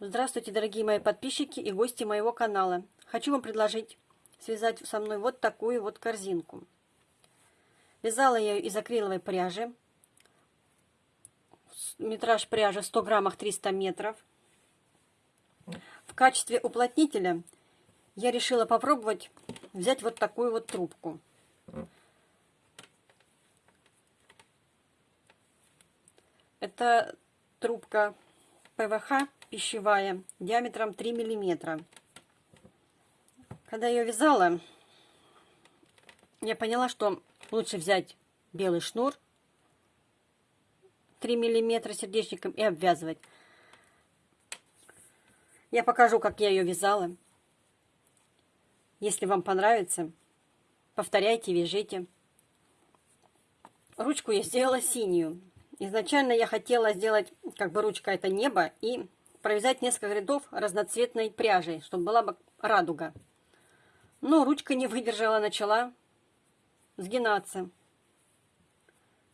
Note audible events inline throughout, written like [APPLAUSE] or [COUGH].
Здравствуйте, дорогие мои подписчики и гости моего канала. Хочу вам предложить связать со мной вот такую вот корзинку. Вязала я ее из акриловой пряжи. Метраж пряжи в 100 граммах 300 метров. В качестве уплотнителя я решила попробовать взять вот такую вот трубку. Это трубка ПВХ пищевая диаметром 3 миллиметра. Когда я ее вязала, я поняла, что лучше взять белый шнур 3 миллиметра сердечником и обвязывать. Я покажу, как я ее вязала. Если вам понравится, повторяйте, вяжите. Ручку я сделала синюю. Изначально я хотела сделать, как бы ручка это небо, и провязать несколько рядов разноцветной пряжей, чтобы была бы радуга. Но ручка не выдержала, начала сгинаться.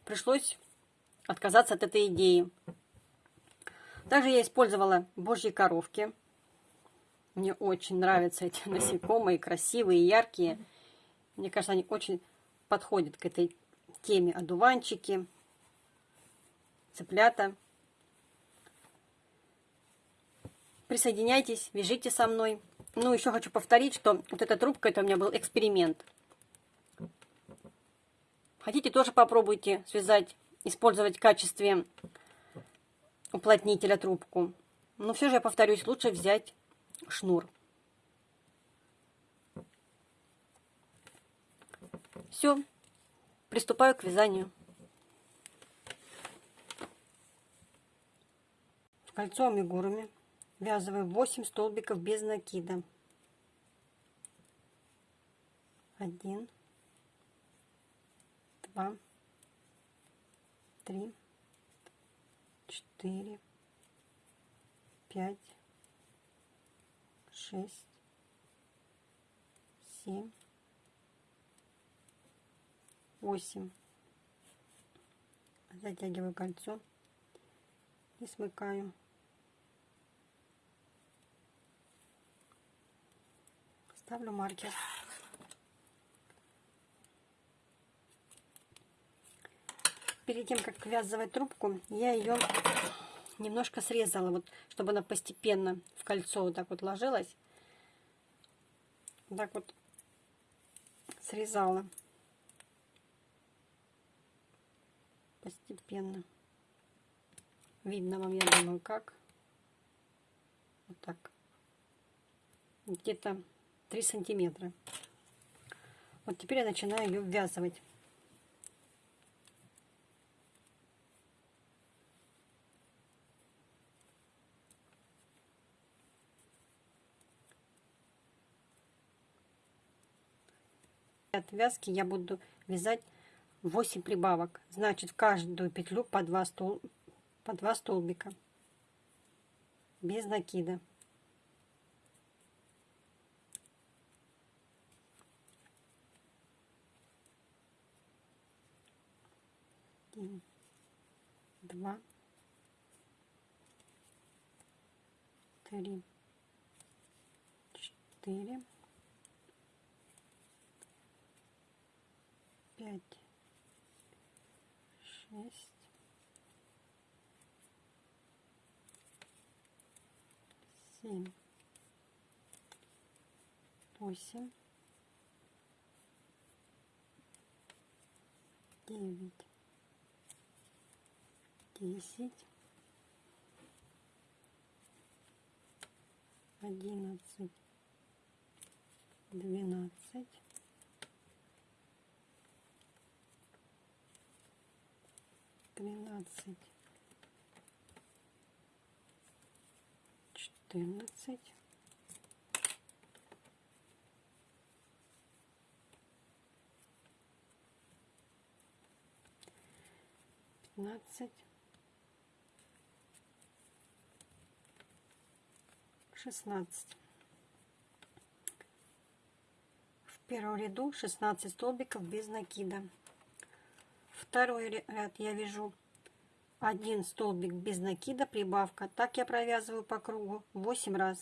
Пришлось отказаться от этой идеи. Также я использовала божьи коровки. Мне очень нравятся эти [LAUGHS] насекомые, красивые, яркие. Мне кажется, они очень подходят к этой теме. Одуванчики, цыплята. Присоединяйтесь, вяжите со мной. Ну, еще хочу повторить, что вот эта трубка, это у меня был эксперимент. Хотите, тоже попробуйте связать, использовать в качестве уплотнителя трубку. Но все же, я повторюсь, лучше взять шнур. Все, приступаю к вязанию. Кольцо амигуруми ввязываю 8 столбиков без накида. Один, два, три, четыре, пять, шесть, семь, восемь. Затягиваю кольцо и смыкаю. Ставлю маркер. Перед тем, как ввязывать трубку, я ее немножко срезала, вот, чтобы она постепенно в кольцо вот так вот ложилась. Вот так вот срезала. Постепенно. Видно вам, я думаю, как. Вот так. Где-то 3 сантиметра. Вот теперь я начинаю ее ввязывать. От вязки я буду вязать 8 прибавок. Значит, в каждую петлю по 2, стол... по 2 столбика. Без накида. один, два, три, четыре, пять, шесть, семь, восемь, девять, десять, одиннадцать, двенадцать, тринадцать, четырнадцать, пятнадцать, шестнадцать. В первом ряду 16 столбиков без накида. Второй ряд я вяжу один столбик без накида, прибавка. Так я провязываю по кругу 8 раз.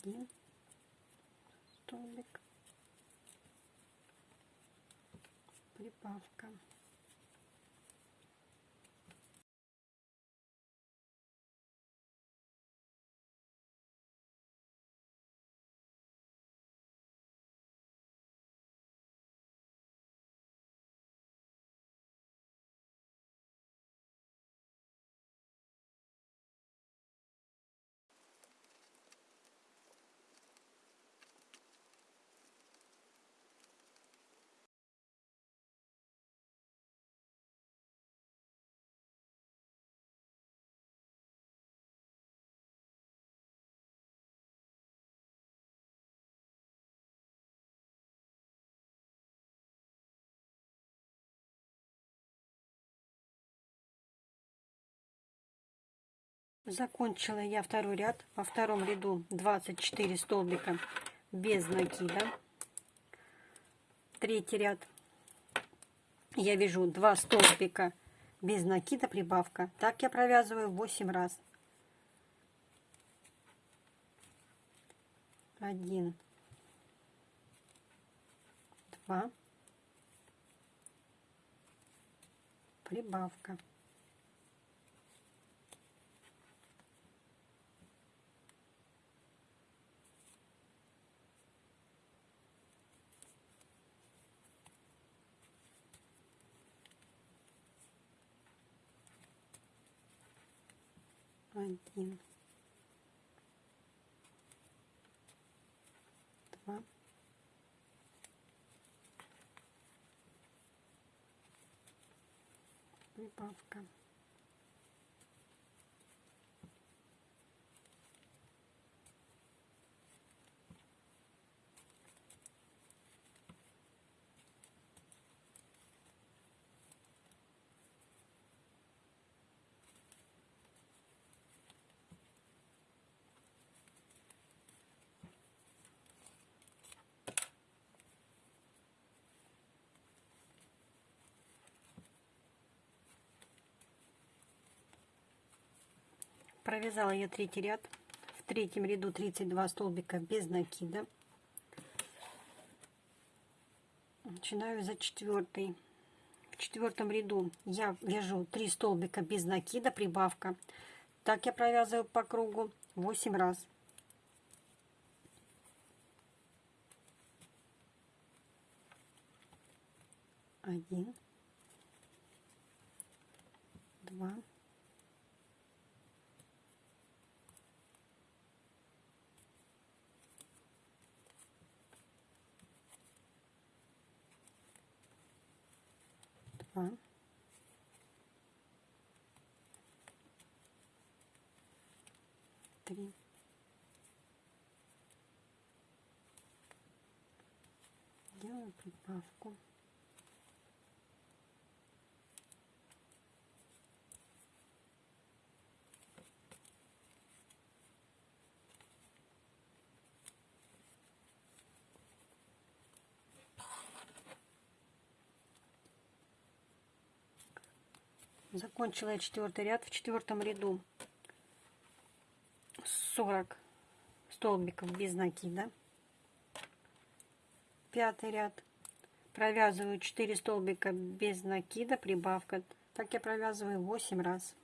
Один столбик прибавка. Закончила я второй ряд. Во втором ряду 24 столбика без накида. Третий ряд я вяжу 2 столбика без накида прибавка. Так я провязываю 8 раз. Один, два, прибавка. Один, два, прибавка. Провязала я третий ряд. В третьем ряду 32 столбика без накида. Начинаю за четвертый. В четвертом ряду я вяжу 3 столбика без накида, прибавка. Так я провязываю по кругу 8 раз. Один, два, два, три, делаю прибавку. Закончила я четвертый ряд. В четвертом ряду 40 столбиков без накида. Пятый ряд. Провязываю 4 столбика без накида, прибавка. Так я провязываю 8 раз.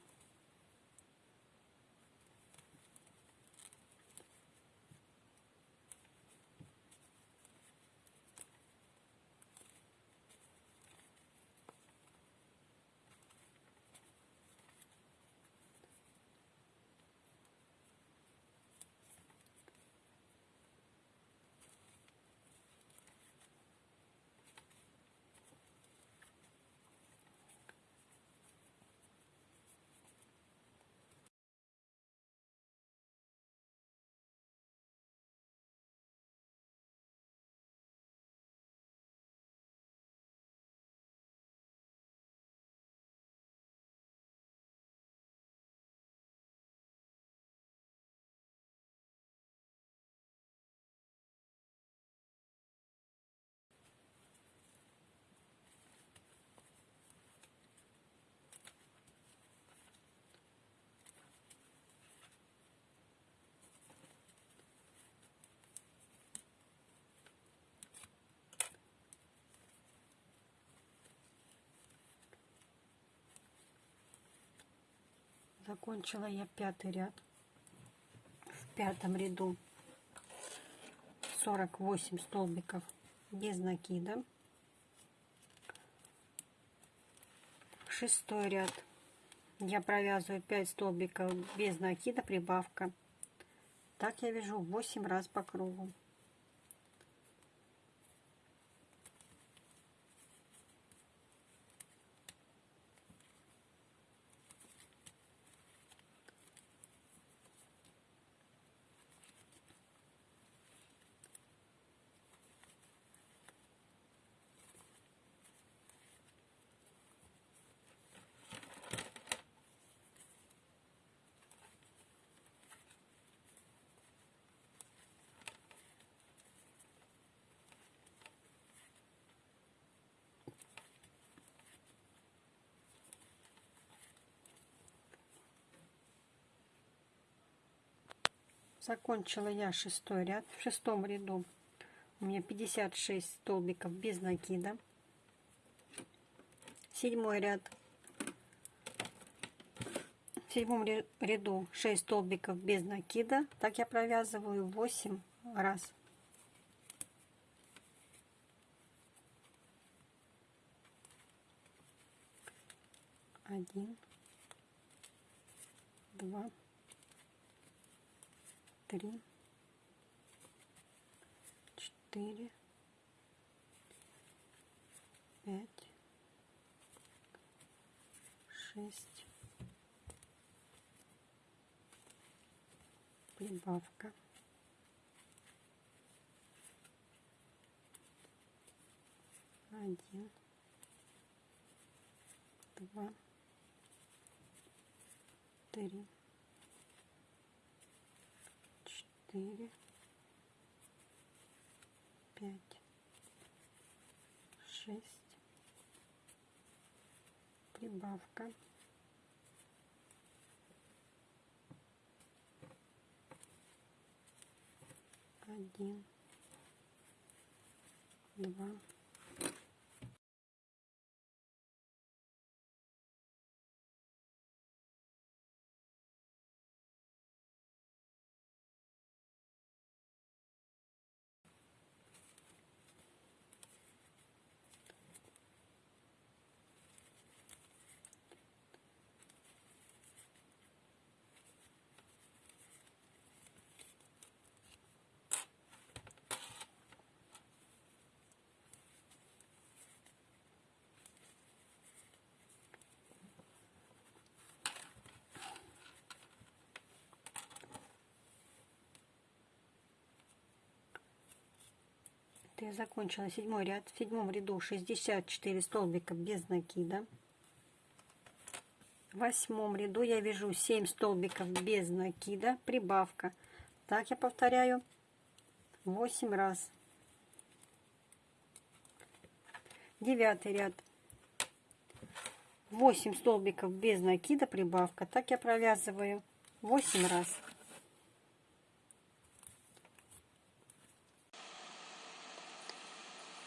Закончила я пятый ряд. В пятом ряду 48 столбиков без накида. Шестой ряд я провязываю 5 столбиков без накида, прибавка. Так я вяжу 8 раз по кругу. Закончила я шестой ряд. В шестом ряду у меня 56 столбиков без накида. Седьмой ряд. В седьмом ряду 6 столбиков без накида. Так я провязываю 8 раз. Один, два, три, четыре, пять, шесть, прибавка. Один, два, три, четыре, пять, шесть, прибавка. Один, два, я закончила седьмой ряд. В седьмом ряду 64 столбика без накида. В восьмом ряду я вяжу 7 столбиков без накида, прибавка. Так я повторяю 8 раз. Девятый ряд. 8 столбиков без накида, прибавка. Так я провязываю 8 раз.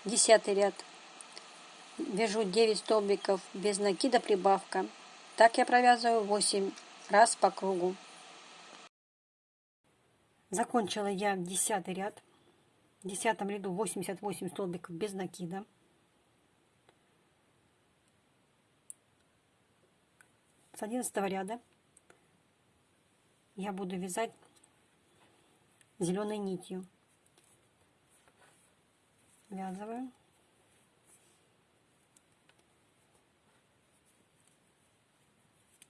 Десятый ряд. Вяжу 9 столбиков без накида прибавка. Так я провязываю 8 раз по кругу. Закончила я десятый ряд. В десятом ряду 88 столбиков без накида. С одиннадцатого ряда я буду вязать зеленой нитью связываю.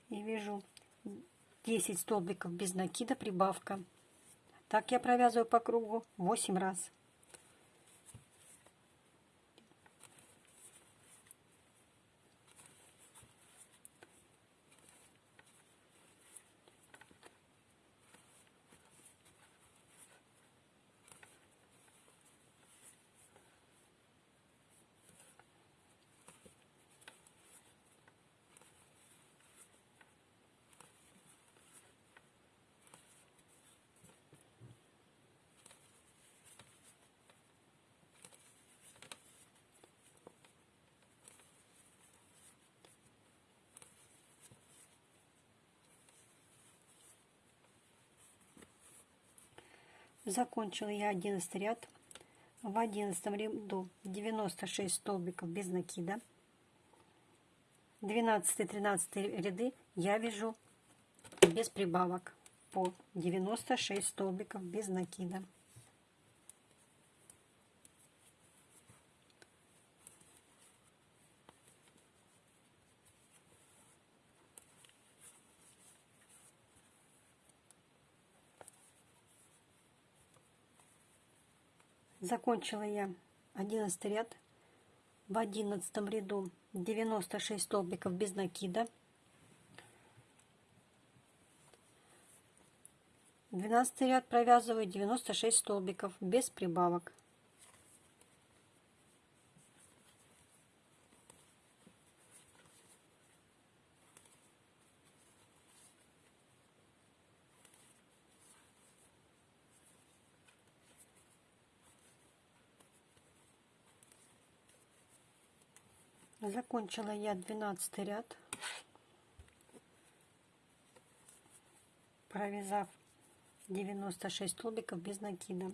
И вяжу 10 столбиков без накида, прибавка. Так я провязываю по кругу 8 раз. Закончила я 11 ряд. В 11 ряду 96 столбиков без накида. 12-13 ряды я вяжу без прибавок по 96 столбиков без накида. Закончила я 11 ряд. В 11 ряду 96 столбиков без накида. 12 ряд провязываю 96 столбиков без прибавок. Закончила я 12 ряд, провязав 96 столбиков без накида.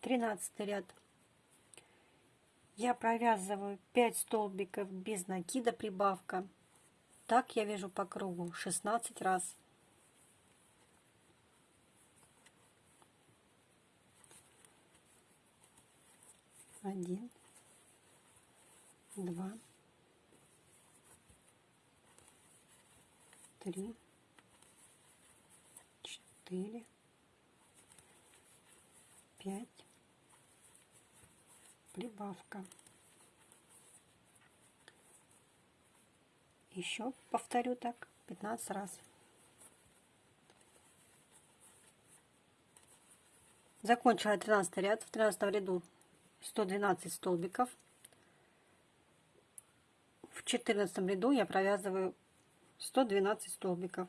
13 ряд. Я провязываю 5 столбиков без накида прибавка. Так я вяжу по кругу 16 раз. Один два, три, четыре, пять, прибавка. Еще повторю так 15 раз. Закончила 13 ряд. В 13 ряду 112 столбиков в четырнадцатом ряду я провязываю 112 столбиков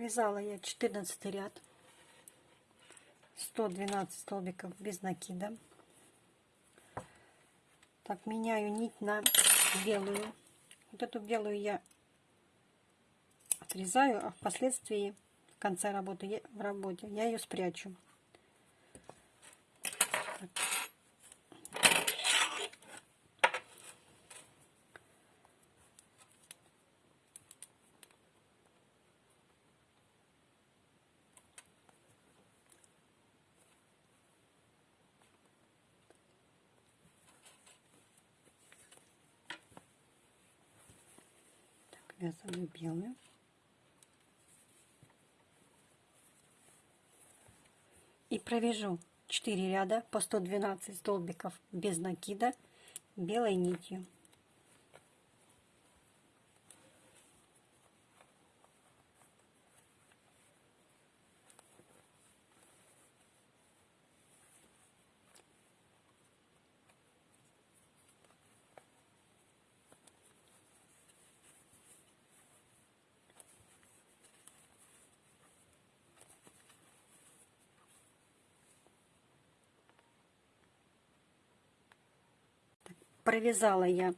Провязала я 14 ряд, 112 столбиков без накида. Так, меняю нить на белую. Вот эту белую я отрезаю, а впоследствии в конце работы, в работе я ее спрячу. Вязаную белую. И провяжу 4 ряда по 112 столбиков без накида белой нитью. Провязала я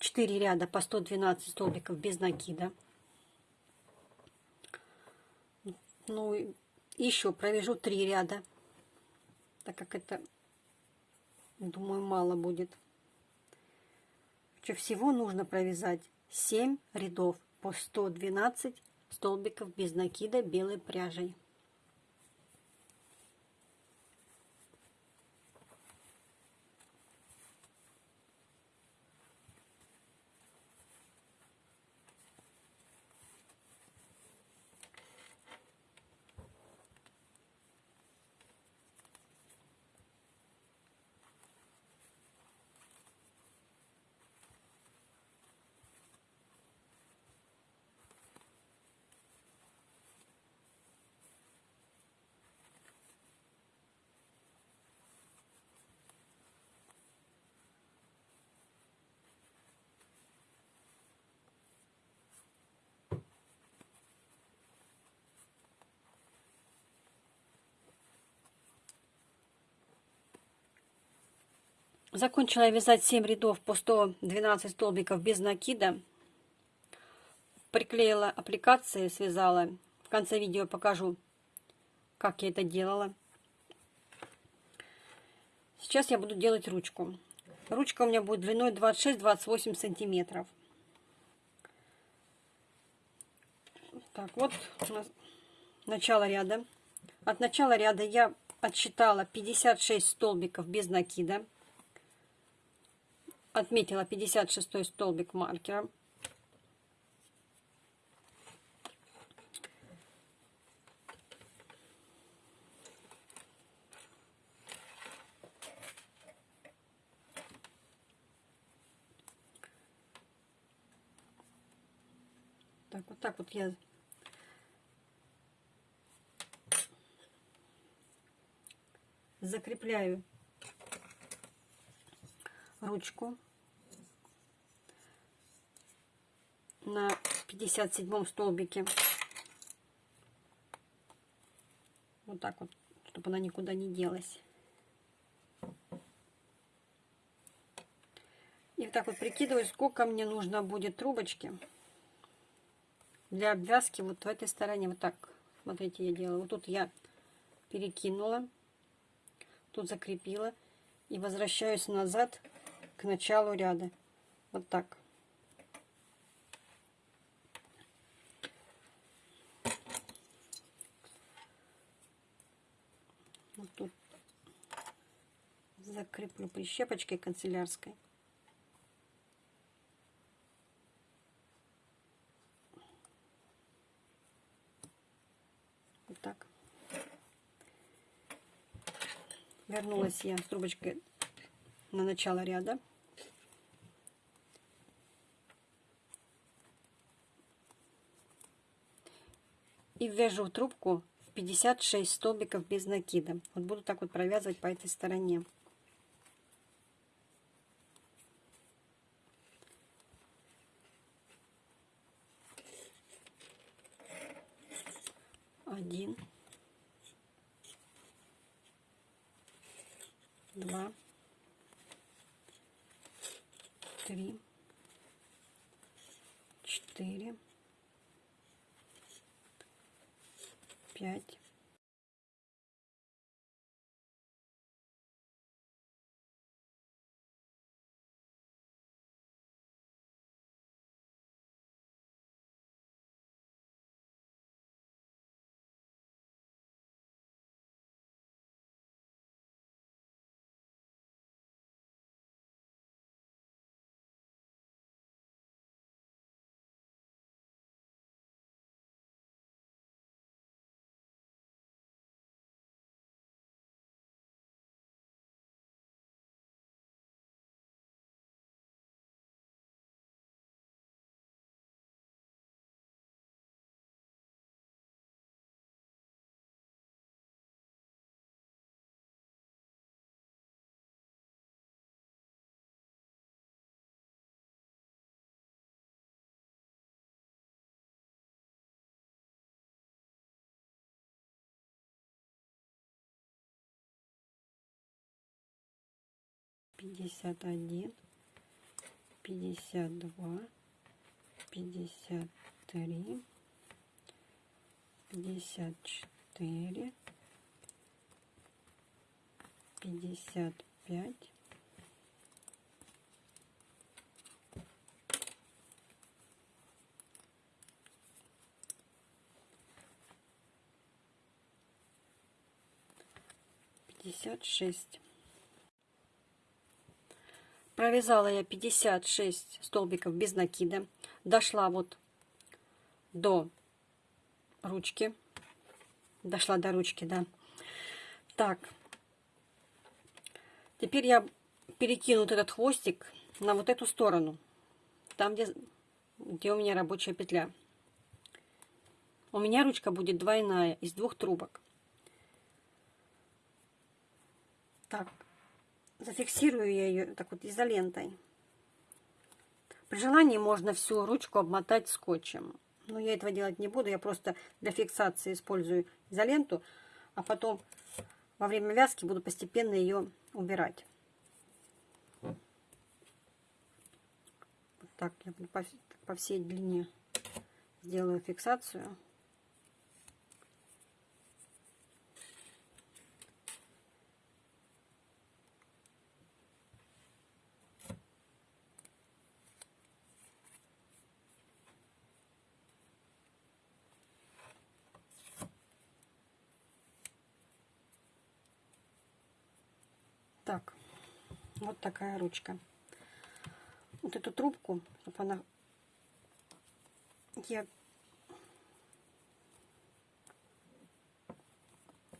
4 ряда по 112 столбиков без накида. Ну, еще провяжу 3 ряда, так как это, думаю, мало будет. Всего нужно провязать 7 рядов по 112 столбиков без накида белой пряжей. Закончила я вязать 7 рядов по 112 столбиков без накида. Приклеила аппликации, связала. В конце видео покажу, как я это делала. Сейчас я буду делать ручку. Ручка у меня будет длиной 26-28 сантиметров. Так, вот у нас начало ряда. От начала ряда я отсчитала 56 столбиков без накида отметила 56 столбик маркером. Так, вот так вот я закрепляю ручку на 57 столбике. Вот так вот, чтобы она никуда не делась. И вот так вот прикидываю, сколько мне нужно будет трубочки для обвязки вот в этой стороне. Вот так, смотрите, я делаю. Вот тут я перекинула, тут закрепила и возвращаюсь назад к началу ряда. Вот так. Вот тут закреплю прищепочкой канцелярской. Вот так. Вернулась я с трубочкой на начало ряда. И вяжу трубку в 56 столбиков без накида. Вот буду так вот провязывать по этой стороне. пять. Пятьдесят один, пятьдесят два, пятьдесят три, пятьдесят четыре, пятьдесят пять, пятьдесят шесть. Провязала я 56 столбиков без накида. Дошла вот до ручки. Дошла до ручки, да. Так. Теперь я перекину вот этот хвостик на вот эту сторону. Там, где, где у меня рабочая петля. У меня ручка будет двойная, из двух трубок. Так, Зафиксирую я ее так вот изолентой. При желании можно всю ручку обмотать скотчем. Но я этого делать не буду. Я просто для фиксации использую изоленту. А потом во время вязки буду постепенно ее убирать. Вот так я по всей длине сделаю фиксацию. Такая ручка. Вот эту трубку, чтобы она... Я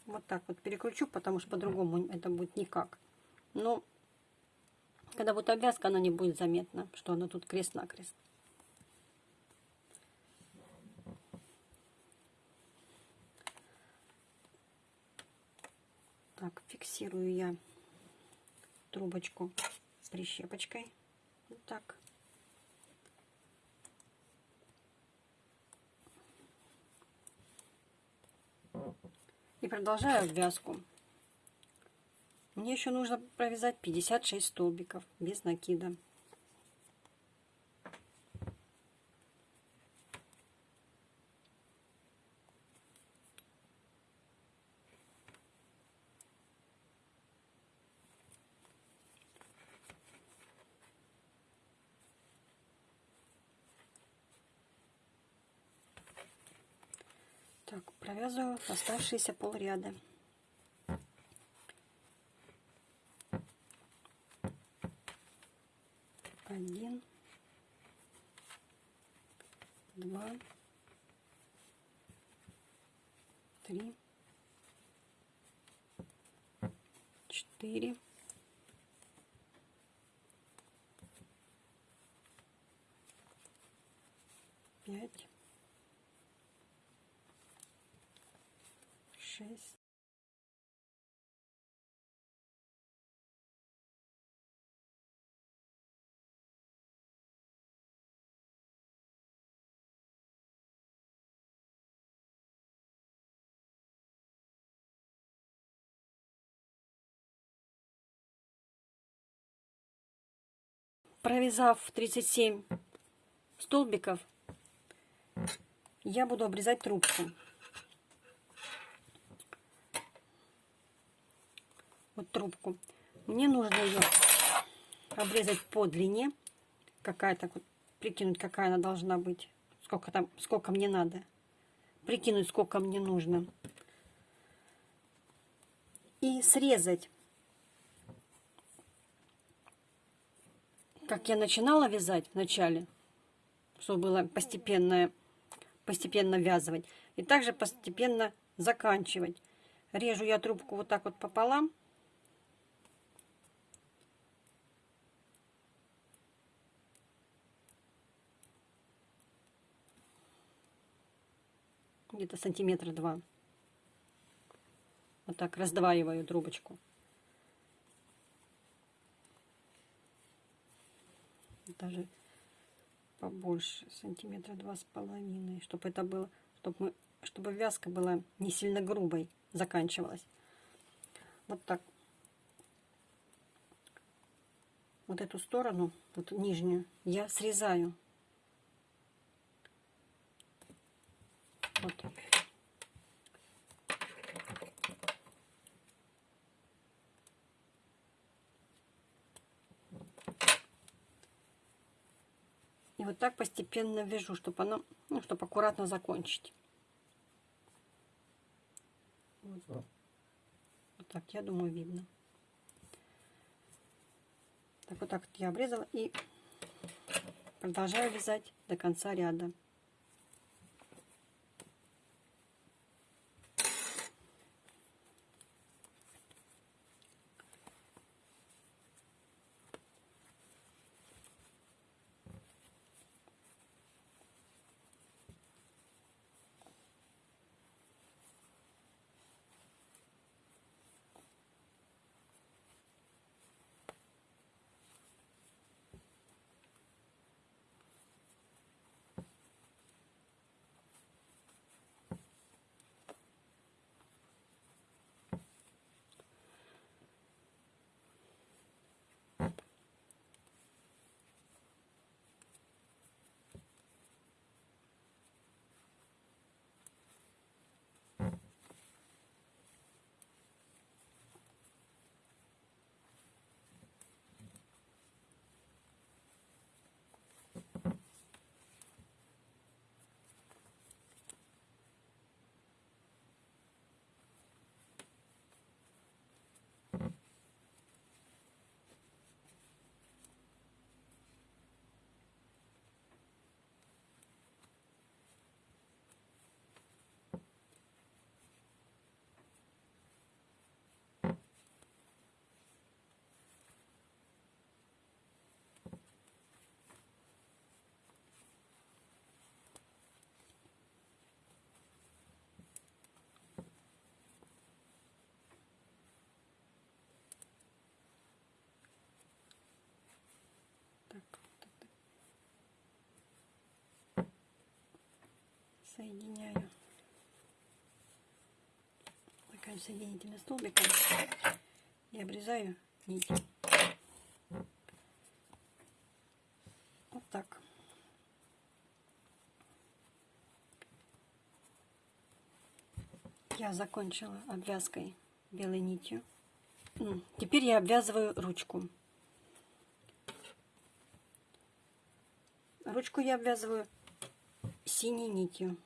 вот так вот перекручу, потому что по-другому это будет никак. Но когда будет обвязка, она не будет заметна, что она тут крест-накрест. Так, фиксирую я трубочку прищепочкой. Вот так. И продолжаю обвязку. Мне еще нужно провязать 56 столбиков без накида. Так, провязываю оставшиеся полряда. Один, два, три, четыре, пять, шесть, провязав 37 столбиков, я буду обрезать трубку. Вот трубку. Мне нужно ее обрезать по длине. Какая-то, вот, прикинуть, какая она должна быть. Сколько там, сколько мне надо. Прикинуть, сколько мне нужно. И срезать как я начинала вязать в начале, чтобы было постепенно, постепенно вязывать, и также постепенно заканчивать. Режу я трубку вот так вот пополам. Где-то сантиметра два. Вот так раздваиваю трубочку. Даже побольше, сантиметра два с половиной, чтобы это было, чтобы, мы, чтобы вязка была не сильно грубой, заканчивалась. Вот так. Вот эту сторону, вот нижнюю, я срезаю. Вот. И вот так постепенно вяжу, чтобы оно, ну, чтобы аккуратно закончить. Вот. вот так, я думаю, видно. Так вот так я обрезала и продолжаю вязать до конца ряда. Соединяю. Такая соединительным столбиком. И обрезаю нить. Вот так. Я закончила обвязкой белой нитью. Теперь я обвязываю ручку. Ручку я обвязываю синей нитью.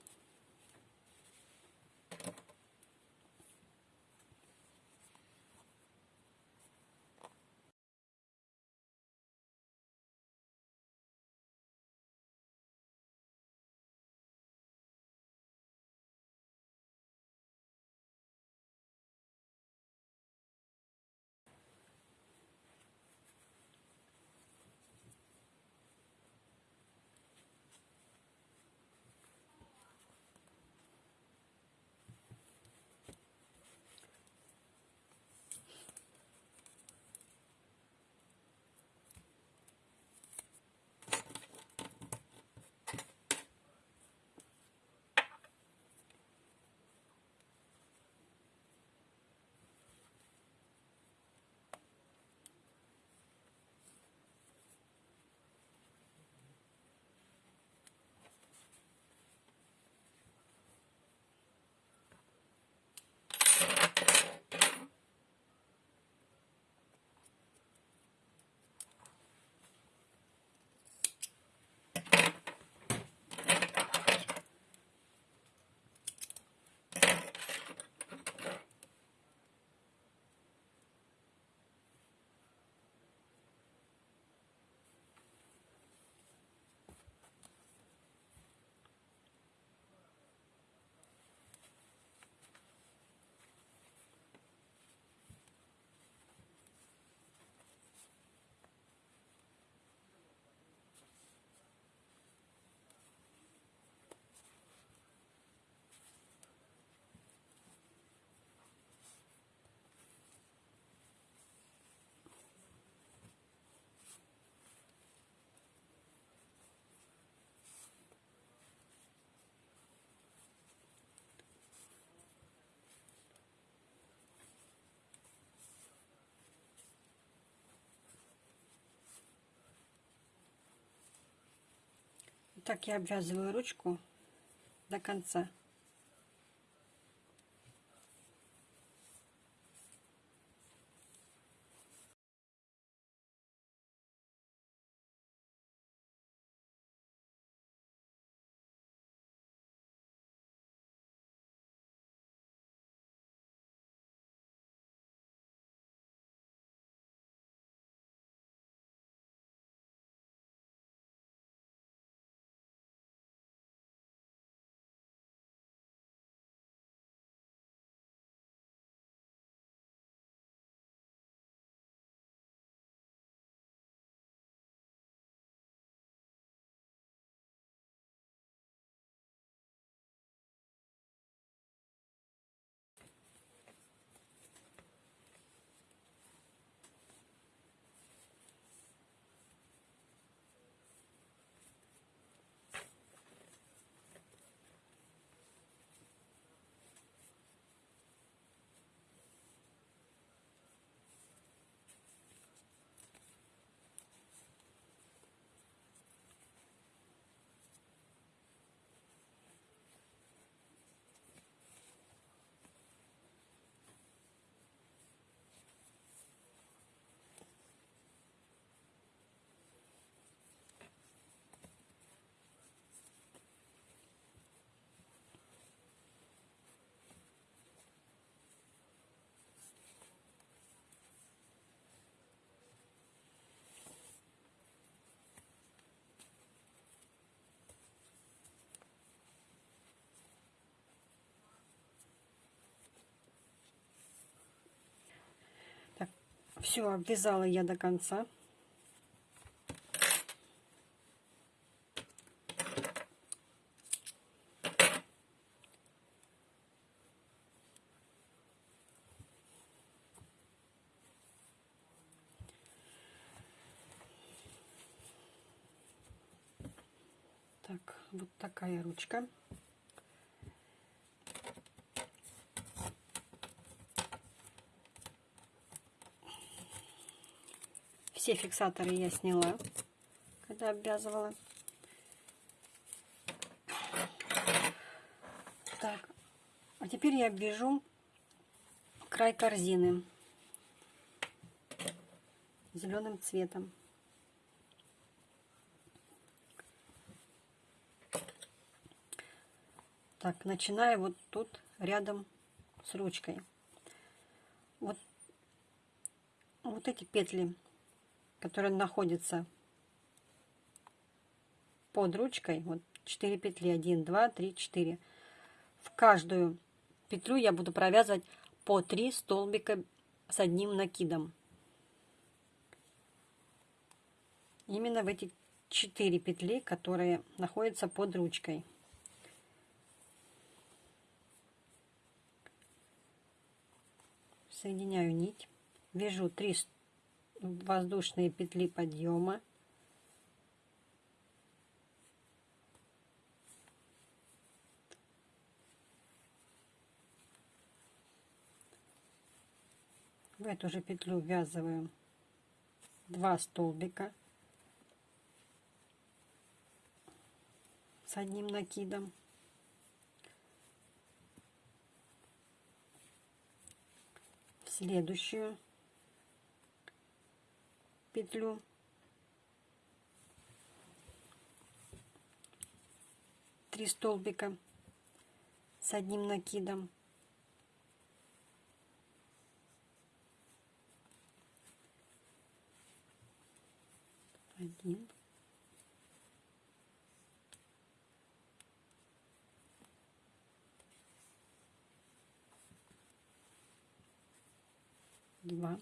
Так я обвязываю ручку до конца. Все, обвязала я до конца. Так, вот такая ручка. Все фиксаторы я сняла, когда обвязывала. Так, а теперь я обвяжу край корзины зеленым цветом. Так, начинаю вот тут рядом с ручкой. Вот, вот эти петли, которые находятся под ручкой, вот 4 петли, 1, 2, 3, 4. В каждую петлю я буду провязывать по 3 столбика с одним накидом. Именно в эти 4 петли, которые находятся под ручкой. соединяю нить, вяжу 3 воздушные петли подъема, в эту же петлю ввязываю 2 столбика с одним накидом. Следующую петлю. Три столбика с одним накидом. Один. Два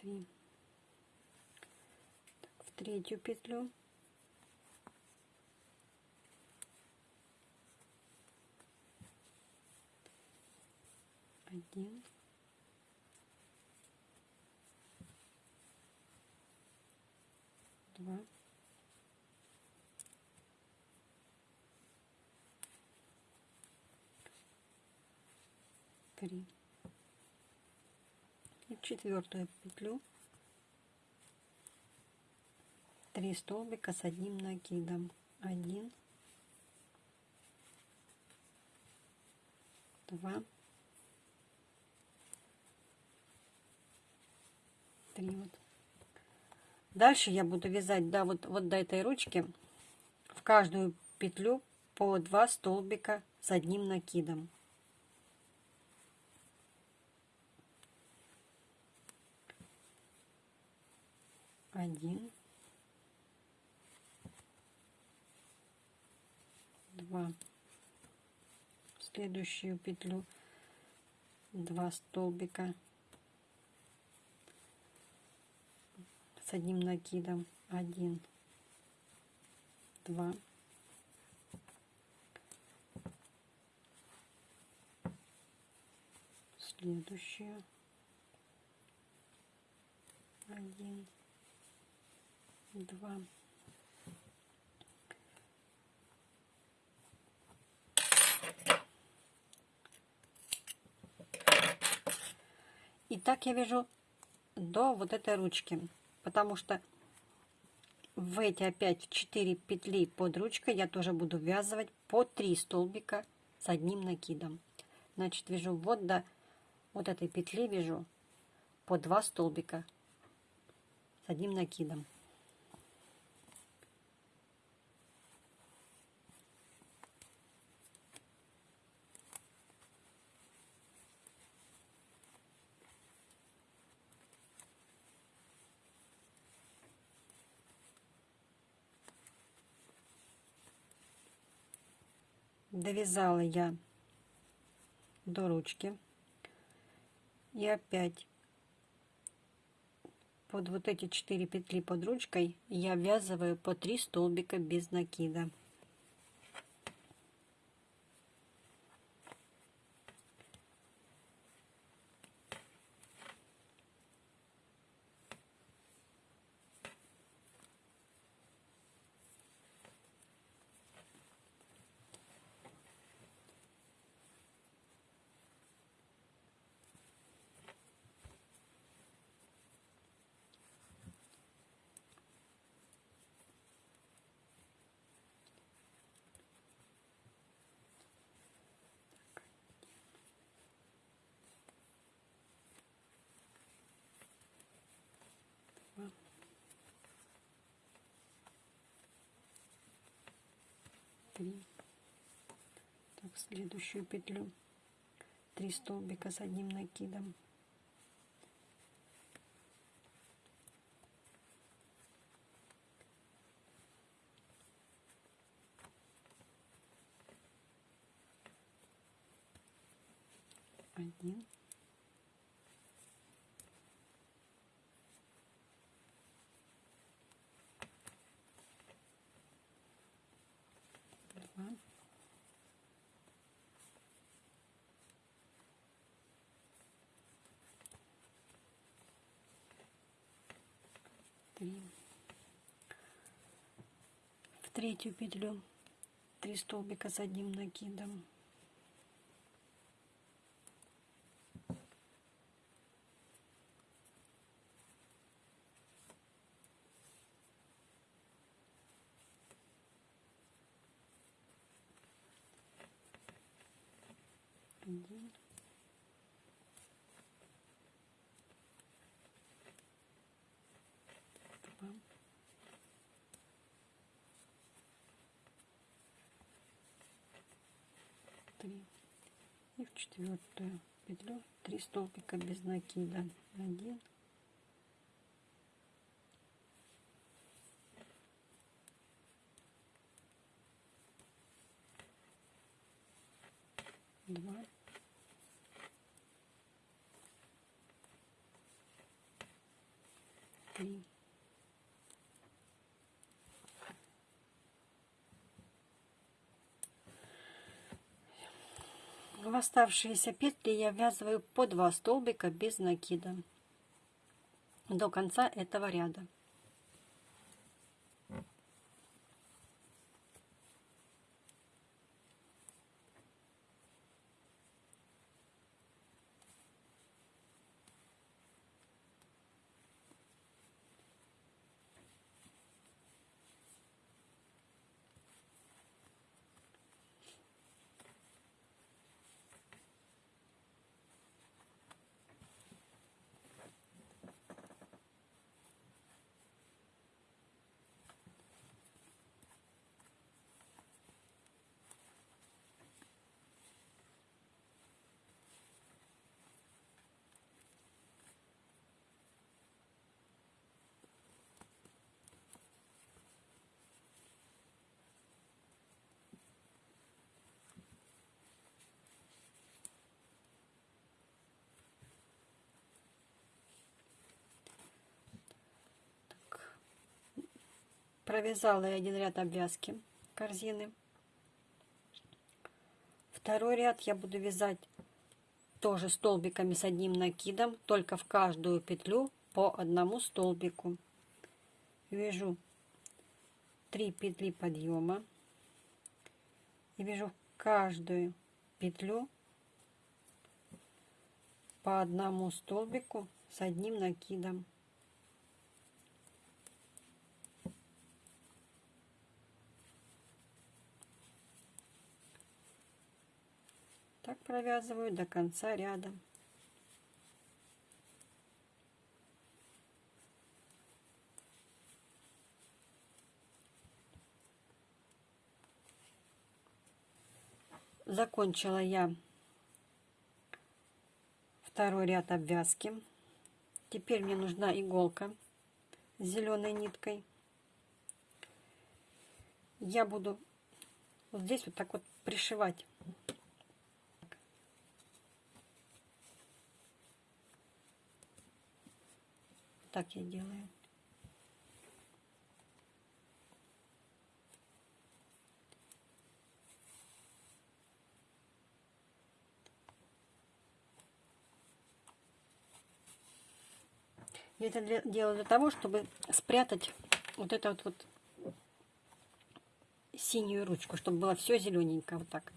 три. В третью петлю. Один, два, три. Четвертую петлю три столбика с одним накидом. Один, два, три вот. Дальше я буду вязать да, вот, вот до этой ручки в каждую петлю по два столбика с одним накидом. Один, два, в следующую петлю. Два столбика. С одним накидом. Один. Два. Следующую. Один два и так я вяжу до вот этой ручки потому что в эти опять 4 петли под ручкой я тоже буду ввязывать по 3 столбика с одним накидом. Значит, вяжу вот до вот этой петли вяжу по 2 столбика с одним накидом. Довязала я до ручки И опять под вот эти 4 петли под ручкой я ввязываю по 3 столбика без накида. Три так следующую петлю. Три столбика с одним накидом один два три в третью петлю три столбика с одним накидом. Один 3 и в четвертую петлю. 3 столбика без накида 1 два. Оставшиеся петли я ввязываю по два столбика без накида до конца этого ряда провязала я один ряд обвязки корзины. Второй ряд я буду вязать тоже столбиками с одним накидом только в каждую петлю по одному столбику. Вяжу 3 петли подъема и вяжу каждую петлю по одному столбику с одним накидом провязываю до конца ряда. Закончила я второй ряд обвязки. Теперь мне нужна иголка с зеленой ниткой. Я буду вот здесь вот так вот пришивать так я делаю. Я это для- делаю для того, чтобы спрятать вот эту вот, вот синюю ручку, чтобы было все зелененько, вот так.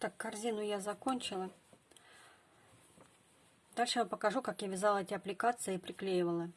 Так, корзину я закончила. Дальше я покажу, как я вязала эти аппликации и приклеивала.